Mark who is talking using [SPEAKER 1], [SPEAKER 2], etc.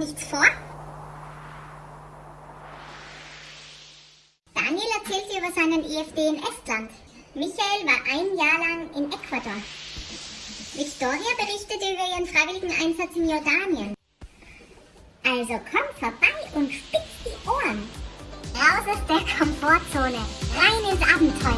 [SPEAKER 1] nichts vor? Daniel erzählte über seinen EFD in Estland. Michael war ein Jahr lang in Ecuador. Victoria berichtete über ihren freiwilligen Einsatz in Jordanien. Also komm vorbei und spitz die Ohren. Raus aus der Komfortzone, rein ins Abenteuer.